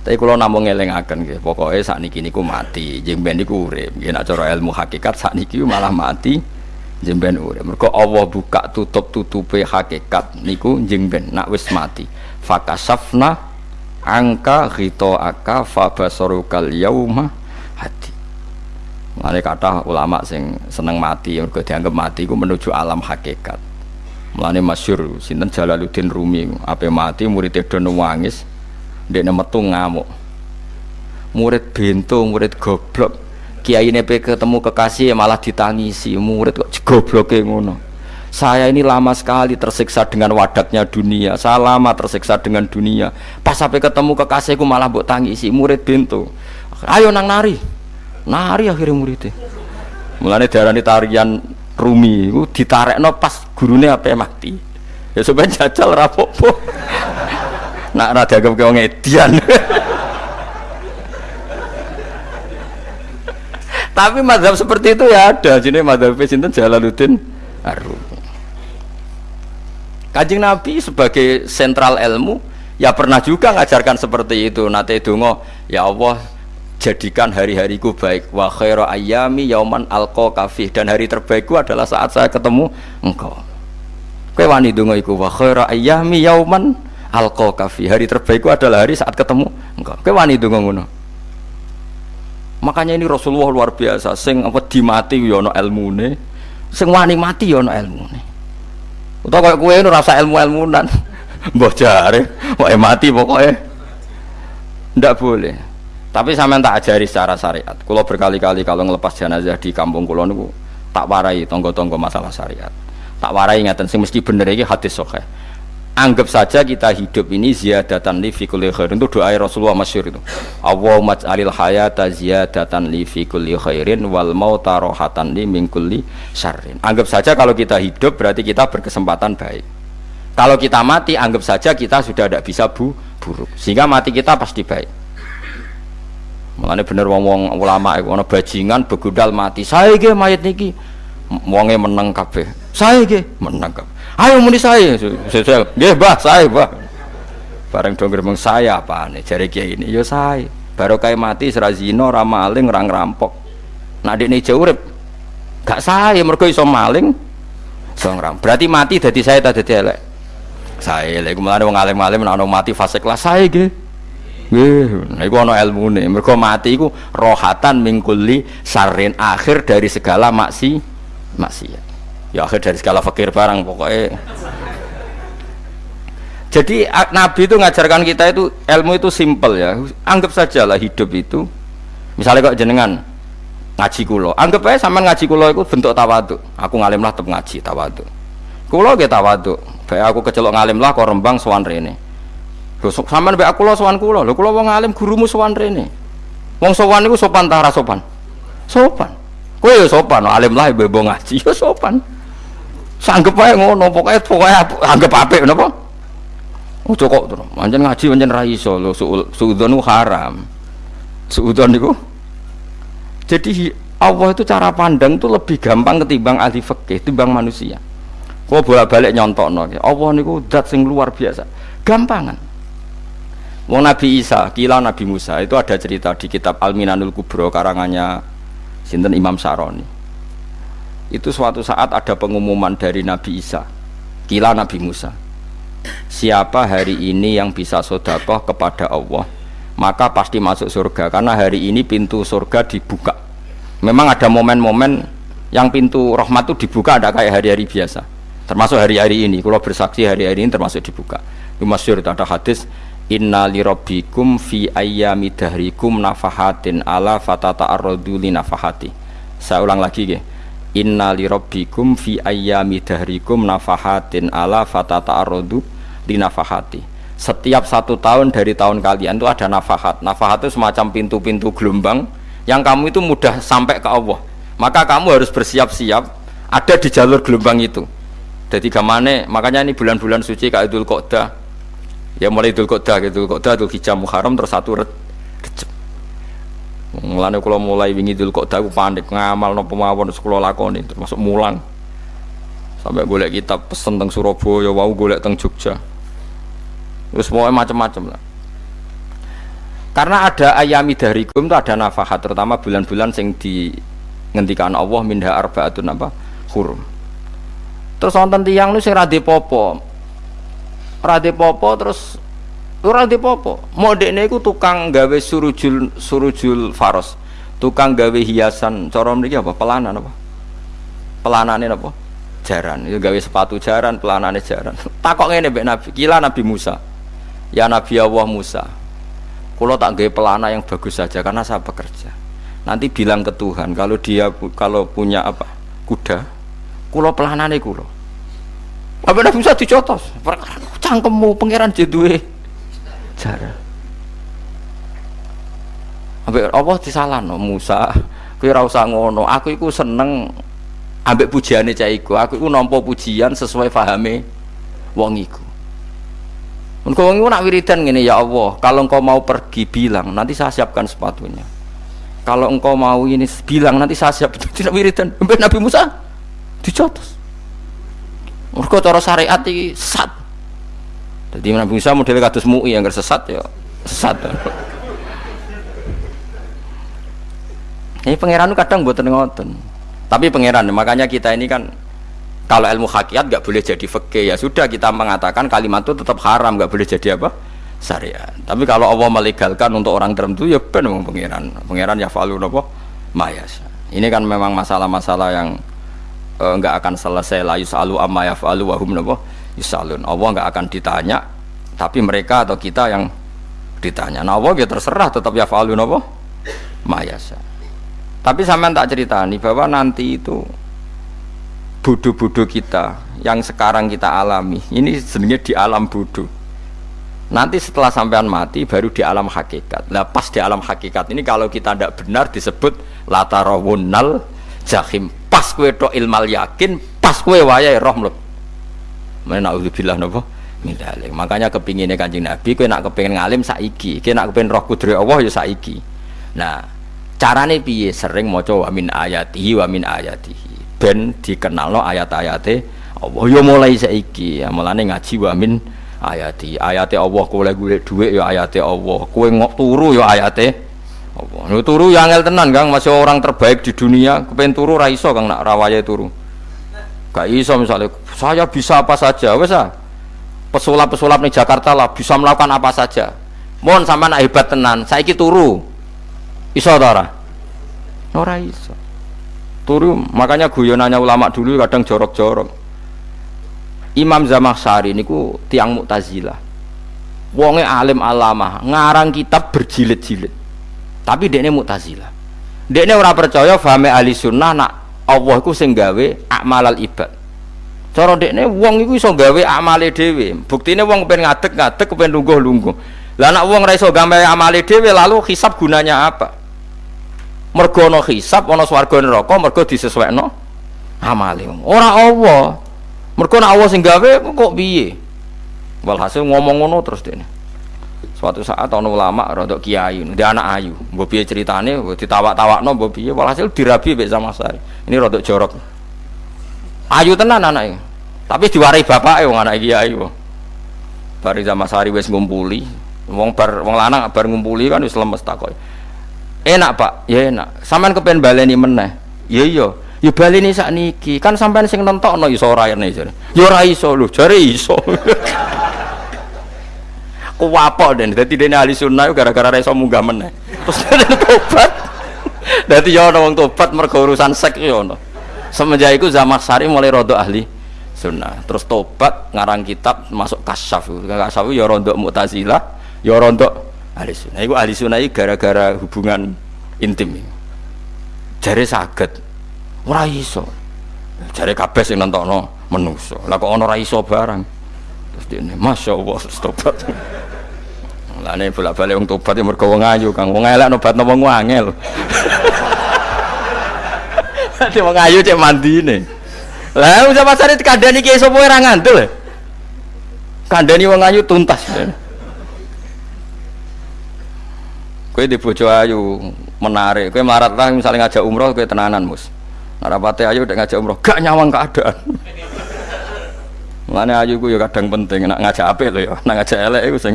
Tapi kalau namung ngelingaken nggih, pokoke sakniki niku mati, jeng ben niku urip. Nggih nek cara ilmu hakikat sakniki malah mati, jeng ben urip. Mergo Allah buka tutup tutupe hakikat niku jeng ben nak wis mati. Fakasafna angka aka fabasarukal yauma hati. Mulane kata ulama sing seneng mati, mergo dianggap mati iku menuju alam hakikat. Mulane masyhur sinten Jalaluddin Rumi, ape mati murid do nangis, Dek metu ngamuk. Murid bento, murid goblok. Kiai nepe ketemu kekasih ya malah ditangisi. Murid kok gobloke ngono. Saya ini lama sekali tersiksa dengan wadaknya dunia. Saya lama tersiksa dengan dunia. Pas sampai ketemu kekasihku malah buat tangisi. Murid bento. Ayo nang nari. Nari akhirnya muridnya. Mulane darani tarian Rumi itu ditarekno pas apa mati. Ya supaya jajal rapopo nak rada ke wong edian tapi madhab seperti itu ya ada. Jadi madhab sinten Jalaluddin Arum Kajing Nabi sebagai sentral ilmu ya pernah juga ngajarkan seperti itu. Nate dungo ya Allah jadikan hari-hariku baik. Wa khairu ayami yauman alqa kafih. Dan hari terbaikku adalah saat saya ketemu engkau. Kowe wani donga iku wa khairu ayami yauman alqa kafi hari terbaikku adalah hari saat ketemu engkau. Ke wani itu ngono. Makanya ini Rasulullah luar biasa. Sing apa dimati yo ono ilmune. Sing wani mati yo ono ilmune. Utawa koyo kowe ora rasa ilmu-ilmunan. Mbah jare wae mati pokoknya ndak boleh. Tapi sampean tak ajari secara syariat. Kalau berkali-kali kalau ngelepas jenazah di kampung kulo niku tak warai tonggo-tonggo masalah syariat. Tak warai ngaten sing mesti bener iki hadis sahih anggap saja kita hidup ini ziyadatan li fi kulli khairin. Itu doa Rasulullah masyhur itu. Allahumma alil hayata ziyadatan li fi kulli khairin wal mauta rohatan li min kulli syarrin. Anggap saja kalau kita hidup berarti kita berkesempatan baik. Kalau kita mati anggap saja kita sudah tidak bisa bu buruk. Sehingga mati kita pasti baik. Makanya bener wong-wong ulama itu ana bajingan begudal mati. Saya ge mayat niki wonge menang kabeh. Saya ge menang kabeh ayo muni saya saya dia bah saya bah bareng dong gerbang saya apa nih cari kiai ini yo saya baru kayak mati serazino ramaling orang rampok nah di ini jauh gak saya mereka iso maling. Iso berarti mati dari saya tadi elek? Saya lagi malah wong alim alim nah mati fase kelas saya gitu Nggih, niku ana ilmune. Mergo mati iku rohatan mingkuli sarin akhir dari segala maksi maksiat ya akhir dari segala fakir barang pokoknya. Jadi Nabi itu ngajarkan kita itu ilmu itu simple ya. Anggap saja lah hidup itu. Misalnya kok jenengan ngaji kulo. Anggap aja sama ngaji kulo itu bentuk tawadu aku ngalim lah ngaji tawadu kulo gitu tawadu baik aku kecelok ngalim lah kok rembang sowan rene. Lho sampean baik aku lo sowan kulo. Lho kulo wong ngalim gurumu sowan rene. Wong sowan itu sopan tara sopan? Sopan. Kowe ya sopan alim lah bebo ngaji ya sopan sanggep ae ngono pokoke pokoke anggap apik napa? Ojo kok to pancen ngaji pancen ra iso lho haram. Suudzon niku? Jadi Allah itu cara pandang itu lebih gampang ketimbang ahli fikih ketimbang manusia. Kok bolak-balik nyontokno Allah niku zat sing luar biasa. Gampangan. Wong Nabi Isa, kila Nabi Musa itu ada cerita di kitab Al-Minanul Kubro karangannya Sinten Imam Saroni itu suatu saat ada pengumuman dari Nabi Isa. Kila Nabi Musa. Siapa hari ini yang bisa sodakoh kepada Allah? Maka pasti masuk surga. Karena hari ini pintu surga dibuka. Memang ada momen-momen yang pintu rahmat itu dibuka ada kayak hari-hari biasa. Termasuk hari-hari ini. Kalau bersaksi hari-hari ini termasuk dibuka. Itu masyur ada hadis inna lirabbikum fi ayyami dahrikum nafahatin ala fatata arrodu li nafahati. Saya ulang lagi ya Inna li rabbikum fi ayyami dahrikum nafahatin ala fatata arrodu di nafahati. Setiap satu tahun dari tahun kalian itu ada nafahat. Nafahat itu semacam pintu-pintu gelombang yang kamu itu mudah sampai ke Allah. Maka kamu harus bersiap-siap ada di jalur gelombang itu. Jadi gamane makanya ini bulan-bulan suci kayak Idul Qodah ya mulai Idul Qodah Idul Qodah Idul Hijjah Muharram terus satu Recep Mulane kula mulai wingi dul kok daku panik ngamal napa mawon kula lakoni termasuk mulang. Sampai golek kitab pesen teng Surabaya wau golek teng Jogja. Terus mau macam-macam lah. Karena ada ayami darikum itu ada nafahat terutama bulan-bulan sing di ngendikan Allah minha arbaatun apa hurum. Terus wonten tiyang nu sing ra popo. Ra popo terus ora popo. Modekne iku tukang gawe surujul surujul faros. Tukang gawe hiasan cara mriki apa? Pelanan apa? Pelanane apa? Jaran. Itu gawe sepatu jaran, pelanane jaran. Takok ngene mbek Nabi, kila Nabi Musa. Ya Nabi Allah Musa, kalau tak gaya pelana yang bagus saja karena saya bekerja. Nanti bilang ke Tuhan kalau dia kalau punya apa kuda, kulo pelanane kulo. Apa Nabi Musa dicotos? Perkara cangkemmu pangeran jedue cara. Ambek apa disalahno Musa, kowe ora usah ngono. Aku iku seneng ambek pujiane cah iku. Aku iku nampa pujian sesuai fahame wong iku. Engkau wong nak wiridan gini ya Allah, kalau engkau mau pergi bilang, nanti saya siapkan sepatunya. Kalau engkau mau ini bilang nanti saya siap tidak wiridan. Nabi Musa dicotos. Mereka cara syariat sesat. Jadi Nabi Musa model kados mui yang sesat ya sesat. Ini pangeran kadang buat ngoten. Tapi pangeran makanya kita ini kan kalau ilmu hakikat nggak boleh jadi fakih ya sudah kita mengatakan kalimat itu tetap haram nggak boleh jadi apa? Syariat. Tapi kalau Allah melegalkan untuk orang tertentu ya benar pangeran. Pangeran ya falu nopo mayas ini kan memang masalah-masalah yang uh, nggak akan selesai. La yusalu amma yafalu wa hum nopo yusalun Allah nggak akan ditanya tapi mereka atau kita yang ditanya. Nah Allah ya terserah tetap ya falu nopo mayasa tapi sampean tak ceritani bahwa nanti itu bodoh-bodoh kita yang sekarang kita alami ini sebenarnya di alam bodoh. Nanti setelah sampean mati baru di alam hakikat. Nah pas di alam hakikat ini kalau kita tidak benar disebut latarawunal jahim. Pas kue do ilmal yakin pas kue wayai roh mana naudzubillah napa mindalik makanya kepinginnya kanjeng nabi kue nak kepingin ngalim saiki. Kue nak kepingin roh kudri Allah ya saiki. Nah carane piye? Sering maca wa min ayatihi wa min ayatihi. Ben dikenalno ayat-ayate Allah. Ya mulai saiki. Ya mulane ngaji wa min ayati. Ayate Allah kowe golek dhuwit ya ayate Allah. Kowe ngok turu ya ayate Allah. Turu ya angel tenan Kang. Masih orang terbaik di dunia. Kepen turu ra iso Kang nak rawaye turu gak iso misalnya saya bisa apa saja. Wes ah. Pesulap-pesulap nih Jakarta lah bisa melakukan apa saja. Mohon sama nak hebat tenan saiki turu. Iso ora? Ora iso. Turu makanya guyonannya ulama dulu kadang jorok-jorok. Imam Zamakhsyari niku tiang Mu'tazilah. Wonge alim alama ngarang kitab berjilid-jilid. Tapi dekne Mu'tazilah. Dekne ora percaya fahame ahli sunnah nak Allah iku sing gawe akmalal ibad. Cara dekne wong iku iso gawe amale dhewe. Buktine wong pengen ngadeg-ngadeg pengen lungguh-lungguh. Lah nak wong ora iso gawe amale dhewe lalu hisab gunanya apa? Mergo ana hisab ana swarga neraka mergo disesuaikno amale. Ora Allah. Mergo nek Allah sing gawe kok piye? Walhasil ngomong ngono terus dene suatu saat ana ulama rada kiai dia anak ayu. Piye ceritane? Ditawak-tawakno mbok piye? Walhasil dirabi mek sama saya ini rada jorok. Ayu tenan anake tapi diwarai bapake wong anak kiai wong. Bari sama sari wis ngumpuli. Wong bar wong lanang bar ngumpuli kan wis lemes takoki enak pak. Ya enak. Sampean kepen baleni meneh. Ya iya. Ya baleni sak niki kan sampean sing nentokno iso ora ene jare ya ora iso lho jare iso kuwapok den dadi dene ahli sunnah gara-gara iso munggah meneh. Terus tobat. Dadi ya wong tobat mergo urusan sek ya semenjak iku Zamakhsyari mulai rodo ahli sunnah. Terus tobat ngarang kitab masuk kasyaf. Kasyaf ya rondo mu'tazilah ya rondo ahli sunnah. Itu ahli sunnah gara-gara hubungan intim jari sakit ora iso. Jari kabeh sing nentokno menungso lah kok iso barang terus dene Masya Allah tobat. Lah ini bolak-balik wong tobat ya mergo wong ayu Kang. Wong elek nobat nopo wong Dadi wong ayu cek mandine. Lah usah pasare dikandani ki sapa ora ngandel? Kandani wong ayu tuntas. Kue di bojo ayu menarik, kue marat lah misalnya ngajak umroh kue tenanan mus. Narapate ayu udah ngajak umroh, gak nyawang keadaan. Mulane ayu gue ya kadang penting, nak ngajak apa lo ya, nak ngajak elek itu sing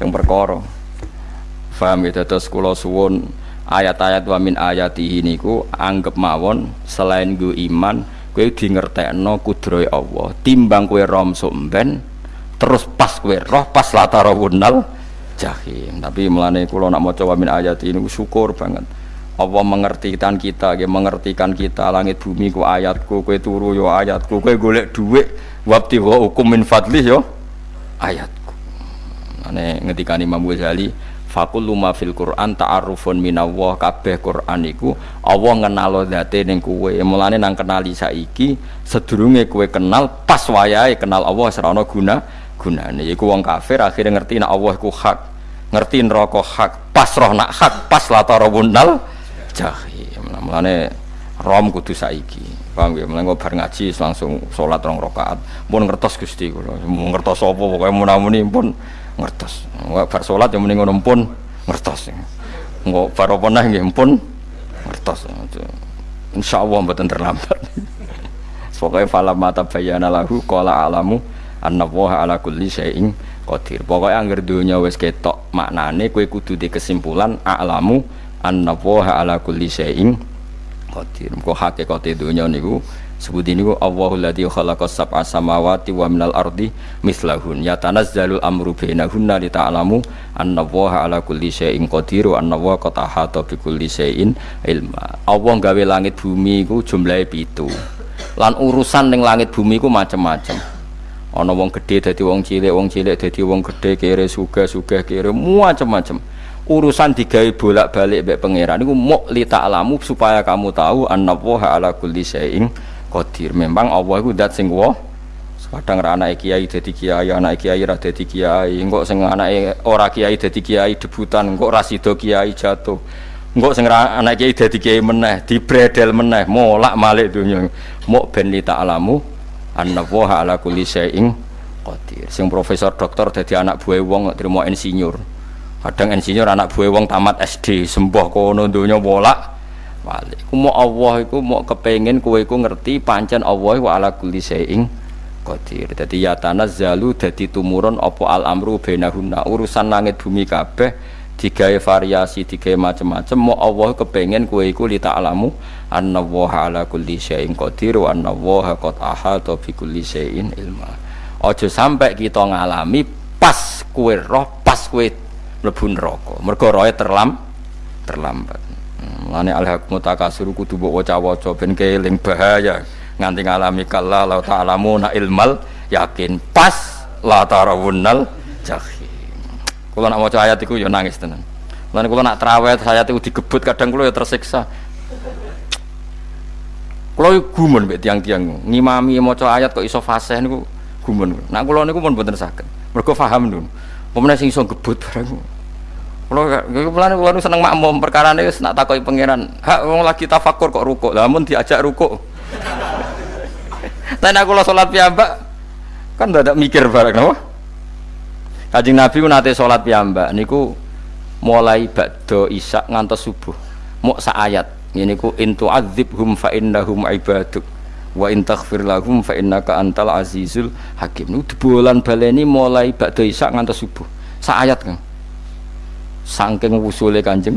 sing perkara. Paham ya? Terus kula suwun ayat-ayat wa min ayatihi niku anggap mawon selain gue iman kowe di ngertekno kudrohe Allah. Timbang kowe rom somben terus pas kowe roh pas latara wunal jahim. Tapi melane kula nak maca wa min ayati ini syukur banget Allah mengertikan kita, ya, mengertikan kita. Langit bumi ku ayatku, kue turu yo ayatku, kue golek duit, wabti hukum min fadlih yo ayatku. Ane ngetikani Imam Ghazali, fakul luma fil Quran ta'arufun minallah. Kabeh Quran iku Allah ngenalo zate ning kowe. Mulane nang kenali saiki sedurunge kowe kenal pas wayahe kenal Allah serana guna gunane. Iku wong kafir akhirnya ngerti nek Allah iku hak. Ngerti neraka hak pas roh nak hak pas latara bunal jahim mulane rom kudu saiki. Paham ya mulane bar ngaji langsung salat rong rakaat. Pun ngertos Gusti kula. Ngertos apa? Pokoke munamuni pun ngertos. Bar sholat yang mending ngono pun ngertos. Nggak bar apa nah nggih? Pun ngertos. Insya Allah mboten terlambat. Pokoknya falam mata bayana lahu kola alamu anna waha ala kulli syai'in qadir. Pokoknya anggar dunia wis ketok maknane kue kudu di kesimpulan alamu anna waha ala kulli syai'in qadir. Kok hakikate dunia niku sebut ini Allahul ladzi khalaqas sab'a samawati wa minal ardi mislahun. Yatanazzalul amru bainahunna li ta'lamu anna Allaha ala kulli syai'in qadir wa anna Allaha qad ahata bi kulli syai'in ilma. Allah gawe langit bumi iku jumlahe pitu. Lan urusan ning langit bumi iku macam-macam ana wong gedhe dadi wong cilik wong cilik dadi wong gedhe kere sugih kere macam-macam urusan digawe bolak-balik mbek pangeran niku muk li ta'lamu supaya kamu tahu anna Allaha ala kulli syai'in Qadir. Memang Allah itu dat sing wah. Kadang anake kiai dadi kiai, anak kiai ra dadi kiai, engko sing anake ora kiai dadi kiai debutan, engko ra sida kiai jatuh. Engko sing anak kiai dadi kiai meneh, dibredel meneh, molak malik dunya. Mok ben li ta'lamu anna wa ala kulli syai'in qadir. Sing profesor doktor dadi anak buah wong terima insinyur. Kadang insinyur anak buah wong tamat SD, sembah kono donya bolak walik. Ku mau Allah iku mau kepengen kowe iku ngerti pancen Allah wa ala kulli syai'in qadir. Dadi ya tanazzalu dadi tumurun apa al amru bainahunna urusan langit bumi kabeh digawe variasi digawe macam-macam mau Allah kepengen kowe iku li ta'lamu anna wa ala kulli syai'in qadir wa anna wa qad ahata bi kulli syai'in ilma. Aja sampai kita ngalami pas kue roh pas kue mlebu neraka. Mergo roe terlam terlambat. Mulane alhaqmu takasur kudu mbok waca-waca ben bahaya nganti ngalami kala la ta'lamu na ilmal yakin pas la tarawunnal jahim. Kula nak maca ayat iku ya nangis tenan. Mulane kula nak traweh ayat iku digebut kadang kula ya tersiksa. Kula gumun mbek tiang-tiang ngimami maca ayat kok iso fasih niku gumun. Nak kula niku pun mboten saged. Mergo paham lho. Pemene sing iso gebut barang kalau pelan kalau seneng makmum perkara ini nak takoi pangeran. Hak wong lagi tafakur kok rukuk. Namun diajak rukuk. Tapi aku lo sholat piyambak kan tidak mikir bareng napa? Kajing Nabi nate sholat piyambak niku mulai bakdo isak ngantos subuh. Mau ayat. Ini ku intu hum fa innahum ibaduk wa in taghfir lahum fa innaka antal azizul hakim. Nu bulan baleni mulai bakdo isak ngantos subuh. Sa ayat kan saking wusule kanjeng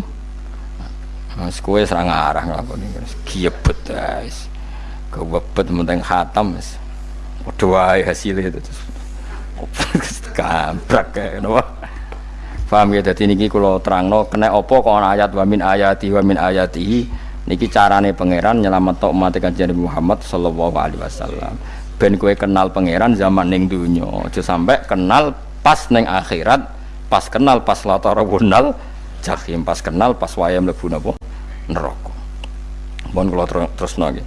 Mas kowe serang arah nglakoni giebet guys. Kewebet menteng khatam wis. Padha wae itu. Kabrak kae napa. Paham ya dadi niki kula kena apa kok ayat wa min ayati wa min ayatihi niki carane pangeran nyelametno umat kanjeng Muhammad sallallahu alaihi wasallam. Ben kowe kenal pangeran zaman ning donya, aja sampai kenal pas ning akhirat pas kenal pas latara wunal jahim pas kenal pas wayam lebu napa neraka mohon kula terus nggih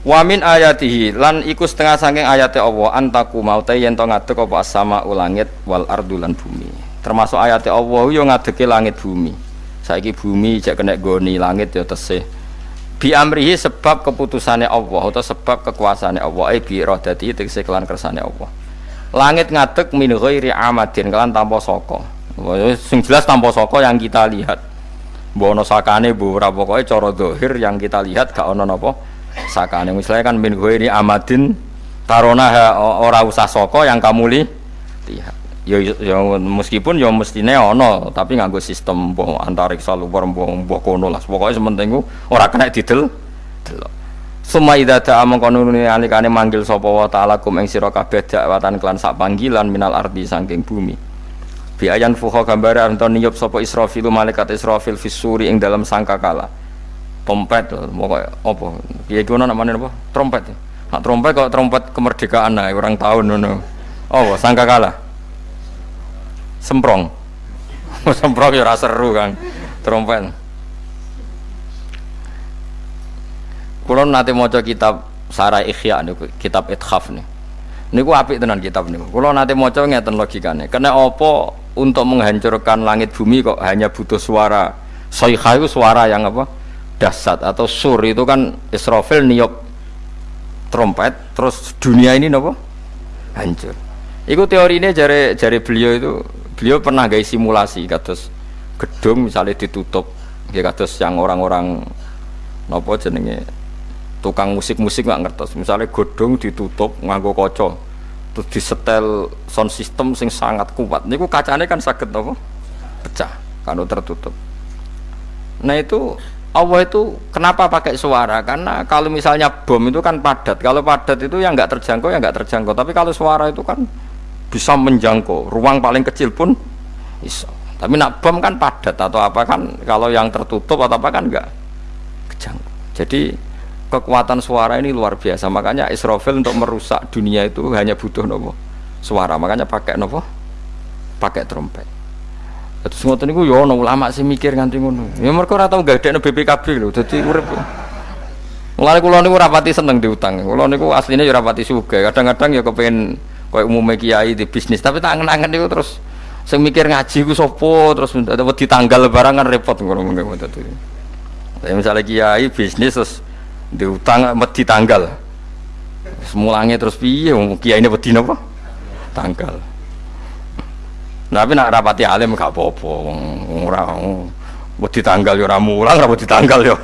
Wa min ayatihi lan iku setengah saking ayate Allah antaku mau te yen to ngadeg apa sama ulangit wal ardu lan bumi. Termasuk ayate Allah yo ngadege langit bumi. Saiki bumi jek kena goni langit yo tesih. Bi amrihi sebab keputusannya Allah atau sebab kekuasaannya Allah. Ai bi iradati tegese kelan kersane Allah. Langit ngadeg min ghairi amadin kalian tanpa soko sing jelas tanpa soko yang kita lihat. Bono sakane bu ora pokoke cara dohir yang kita lihat gak ono napa sakane. Misalnya kan min ghairi amadin tarona ora usah soko yang kamu li lihat ya, ya meskipun ya mestine ono tapi nganggo sistem mbah antariksa luar mbah mbah kono lah pokoke sementing ora kena didel delok Suma idza da'a mengkono alikane manggil sapa wa ta'ala kum ing sira kabeh dakwatan klan sak panggilan minal ardi saking bumi. Bi ayan fuha gambare anton niyup sapa Israfil malaikat Israfil fisuri ing dalam sangkakala. Trompet pokoke apa? Piye ki ono namane apa? Trompet. Nak trompet kok trompet kemerdekaan ae orang tahun. Oh, sangkakala. Semprong. Semprong ya ora seru kan. Trompet. Kulo nanti mau kitab Sarai Ikhya nih, kitab Ithaf nih. Niku apik tenan kitab nih. Kulo nanti mau ngeten logikane. Karena opo untuk menghancurkan langit bumi kok hanya butuh suara soikha itu suara yang apa? Dasat atau sur itu kan Israfil niup trompet terus dunia ini nopo hancur. Iku teori ini jari jari beliau itu beliau pernah gaya simulasi kados gedung misalnya ditutup ya kados yang orang-orang nopo jenenge tukang musik-musik nggak ngertos. Misalnya godong ditutup nganggo koco terus disetel sound system sing sangat kuat. Niku kacanya kan sakit apa pecah kalau tertutup. Nah itu Allah itu kenapa pakai suara? Karena kalau misalnya bom itu kan padat. Kalau padat itu yang nggak terjangkau ya nggak terjangkau. Tapi kalau suara itu kan bisa menjangkau. Ruang paling kecil pun bisa. Tapi nak bom kan padat atau apa kan kalau yang tertutup atau apa kan nggak kejangkau. Jadi kekuatan suara ini luar biasa. Makanya Israfil untuk merusak dunia itu hanya butuh nopo suara. Makanya pakai nopo pakai trompet. Terus ngoten niku yo ono ulama sih mikir nganti ngono. Ya mereka ora tau gadekno BPKB lho. Dadi urip. Mulane kula niku rapati seneng diutang. Kula niku aslinya ya rapati sugih. Kadang-kadang ya kepengen koyo umumnya kiai di bisnis, tapi tak angen-angen niku terus. Sing mikir ngaji ku sapa terus wedi tanggal lebaran kan repot ngono ngono. Tapi misalnya kiai bisnis terus diutang wedi tanggal. Semulangnya terus piye? Kiai ini wedi apa tanggal. Tapi nak rapati alim gak apa-apa. Ora wedi tanggal yo ora mulang ora wedi tanggal yo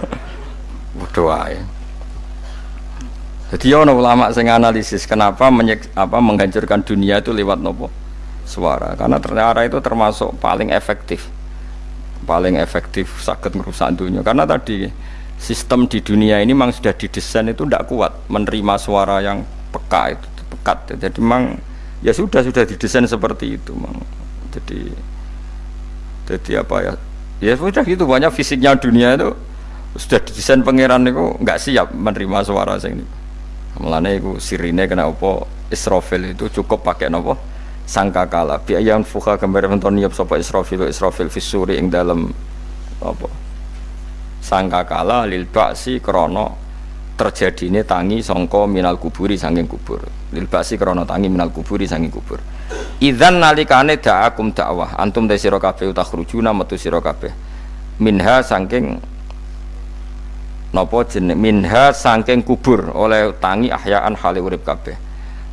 bodoh ae jadi ono ulama sing analisis kenapa menyek, apa menghancurkan dunia itu lewat nopo? Suara. Karena ternyata itu termasuk paling efektif. Paling efektif sakit merusak dunia. Karena tadi sistem di dunia ini memang sudah didesain itu tidak kuat menerima suara yang peka itu pekat. Jadi memang ya sudah sudah didesain seperti itu memang. Jadi jadi apa ya? Ya sudah gitu banyak fisiknya dunia itu sudah didesain pangeran itu nggak siap menerima suara sing ini melane itu sirine kena apa? Israfil itu cukup pakai nopo sangka kala biaya fuka gambar menton niap sapa Israfil Israfil fisuri ing dalam apa? Sangka kala lil baksi krono terjadine tangi songko minal kuburi sanging kubur. Lil baksi krono tangi minal kuburi sanging kubur. Idzan nalikane da'akum dakwah antum de sira kabeh utakhrujuna metu sira kabeh. Minha sangking napa jeneng minha sangking kubur oleh tangi ahyaan hale urip kabeh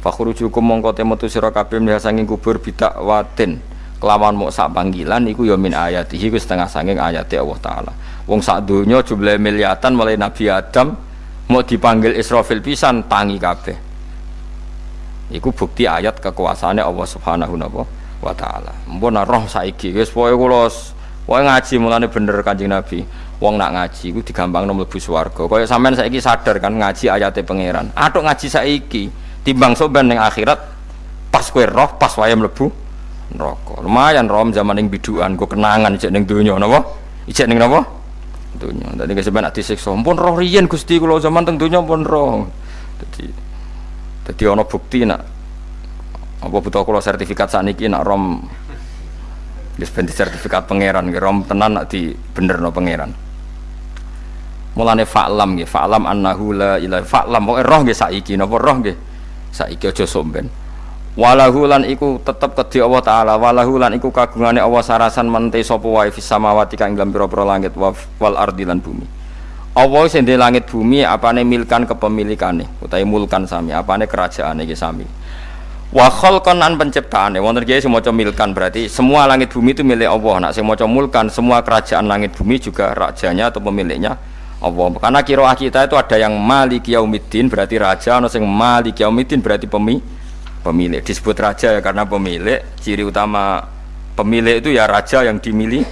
fakhrujukum mongko metu sira kabeh minha sangking kubur bidakwatin kelawan mau sak panggilan iku ya min ayatihi ku setengah sanging ayati Allah taala Wong sak donya jumlah miliatan mulai Nabi Adam mau dipanggil Israfil pisan tangi kabeh. Iku bukti ayat kekuasaannya Allah Subhanahu wa taala. Mpun roh saiki wis pokoke kula pokoke ngaji mulane bener Kanjeng Nabi. Wong nak ngaji iku digampangno mlebu swarga. Kaya sampean saiki sadar kan ngaji ayate pangeran. Atuk ngaji saiki timbang soban ning akhirat pas kowe roh pas wae mlebu neraka. Lumayan rom zaman ning biduan kok kenangan cek ning donya napa? Ijek ning napa? dunia. Tadi nggak sebenarnya disiksa. Pun roh rian gusti kalau zaman teng dunia pun roh. Jadi, jadi ono bukti nak apa butuh kalau sertifikat saniki nak rom Wis sertifikat pangeran, rom tenan nak di bener no pangeran. Mulane fa'lam nggih, fa'lam annahu la ilaha fa'lam pokoke roh nggih saiki napa roh nggih. Saiki aja somben walahu lan iku tetep kedhi Allah taala walahu lan iku kagungane Allah sarasan mente sapa wae fis samawati kang dalam pira-pira langit wal ardi lan bumi. Allah sing di langit bumi apane milkan kepemilikane utawi mulkan sami apane kerajaane iki sami. Wa khalqan an penciptaane wonten kiye maca milkan berarti semua langit bumi itu milik Allah. Nak sing maca mulkan semua kerajaan langit bumi juga rajanya atau pemiliknya Allah. Karena kira kita itu ada yang malik yaumiddin berarti raja ana sing malik yaumiddin berarti pemilik pemilik. Disebut raja ya karena pemilik. Ciri utama pemilik itu ya raja yang dimiliki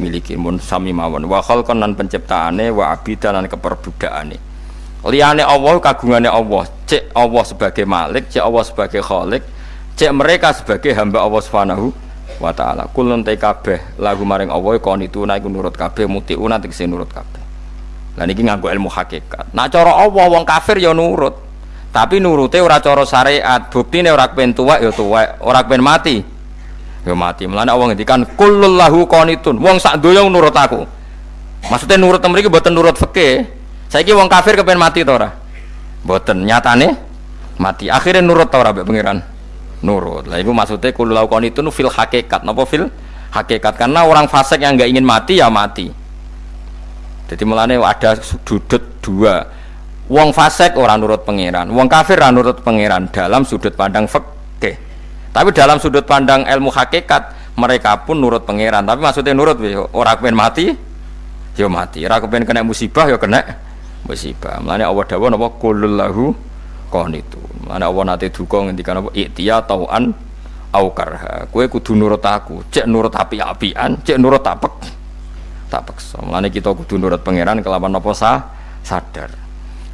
miliki. Mun sami mawon. Wa khalqan lan penciptaane wa abidan lan keperbudakane liyane Allah kagungane Allah. Cek Allah sebagai malik cek Allah sebagai khalik cek mereka sebagai hamba Allah Subhanahu wa taala. Kulun te kabeh lagu maring Allah kon itu naik nurut kabeh mutiuna tegese nurut kabeh lah niki nganggo ilmu hakikat. Nah cara Allah wong kafir ya nurut. Tapi nurute ora cara syariat. Buktine ora kepen tuwek ya tuwek. Ora kepen mati ya mati. Melane Allah ngendikan kullul lahu qanitun. Wong sak donya nurut aku. Maksudnya nurut mriki mboten nurut fikih. Saiki wong kafir kepen mati to ora? Mboten. Nyatane mati. Akhirnya nurut to ora mbek pangeran? Nurut. Lah itu maksudnya kullul lahu qanitun fil hakikat. Napa fil hakikat? Karena orang fasik yang nggak ingin mati ya mati jadi melane ada sudut dua wong fasik orang nurut pangeran wong kafir orang nurut pangeran dalam sudut pandang fikih tapi dalam sudut pandang ilmu hakikat mereka pun nurut pangeran. Tapi maksudnya nurut orang kepen mati, ya mati. Orang kepen kena musibah ya kena musibah. Mulane Allah dawuh napa kulul lahu qanitu. Mulane Allah nate duka ngendikan apa iktiya tauan au karha. Kowe kudu nurut aku. Cek nurut api-apian, cek nurut tapek. Tak paksa. Mulane kita kudu nurut pangeran kelawan apa sah sadar.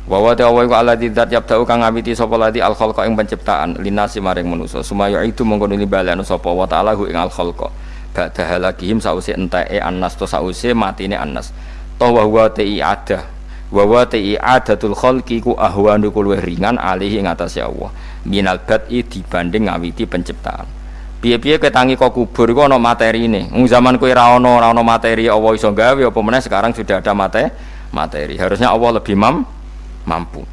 Wa wa ta wa alladzi dzat yabda'u kang ngawiti sapa lati al khalqa ing penciptaan linasi maring manusa. Sumaya itu mongko nili balekno sapa wa ta'ala ing al khalqa ba'da halakihim sause enteke annas to sause matine annas to wa wa ti ada wa wa ti adatul khalqi ku ahwanu luwih ringan alih ing atase Allah. Minal bad'i dibanding ngawiti penciptaan piye-piye ketangi kok kubur? Iku ana materine wong zaman kowe ra ana ana materi Allah iso gawe apa meneh? Sekarang sudah ada materi materi. Harusnya Allah lebih mam mampu.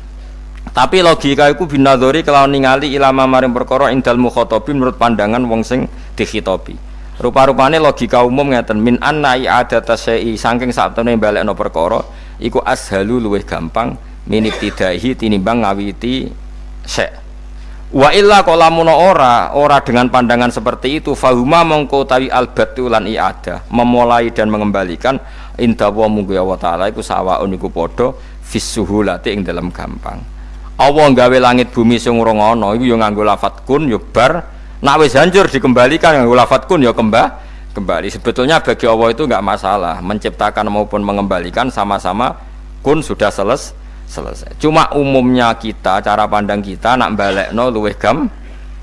Tapi logika itu binadori kalau ningali ilama maring perkara indal mukhotobi menurut pandangan wong sing dikhitobi. Rupa-rupane logika umum ngeten min anna i'adata syai'i saking saktemene balekno perkara iku ashalu luwih gampang tidahi tinimbang ngawiti syai' wa illa lamun ora ora dengan pandangan seperti itu fahuma mongko tawi albatu lan i'adah. Memulai dan mengembalikan indah wa munggu ya ta'ala iku sawaun iku padha fisuhulati ing dalam gampang. Allah nggawe langit bumi sing ora ana iku ya nganggo lafat kun ya bar. Nak wis hancur dikembalikan nganggo lafat kun ya kembah kembali. Sebetulnya bagi Allah itu enggak masalah menciptakan maupun mengembalikan sama-sama kun sudah seles selesai. Cuma umumnya kita cara pandang kita nak balekno luwih gam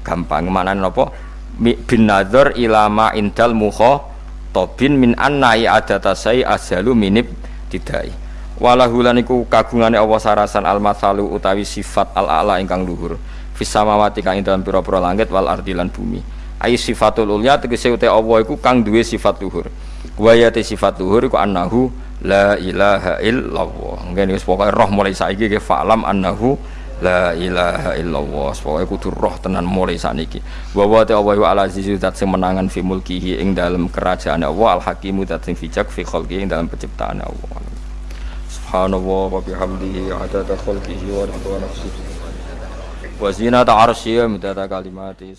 gampang. Mana nopo bin nazar ilama indal muho tobin min annai adatasai azalu minib tidai Walahulan iku kagungane Allah sarasan al masalu utawi sifat al ala ingkang luhur. Fis samawati kang dalam pira-pira langit wal ardi bumi. Ai sifatul ulya tegese uta Allah iku kang duwe sifat luhur. Wayate sifat luhur iku annahu la ilaha illallah. Ngene wis pokoke roh mulai saiki ke fa'lam annahu la ilaha illallah. Pokoke kudu roh tenan mulai saniki wa wa ta Allah al azizu zat sing menangan fi mulkihi ing dalam kerajaan Allah al hakimu zat sing bijak fi khalqi ing dalam penciptaan Allah. Subhanallah wa bihamdihi adada khalqihi wa ridha nafsihi wa zinata arsyihi midada kalimati.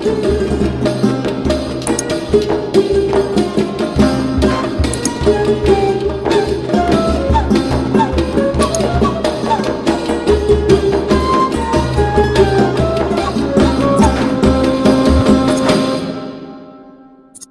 Thank you. Música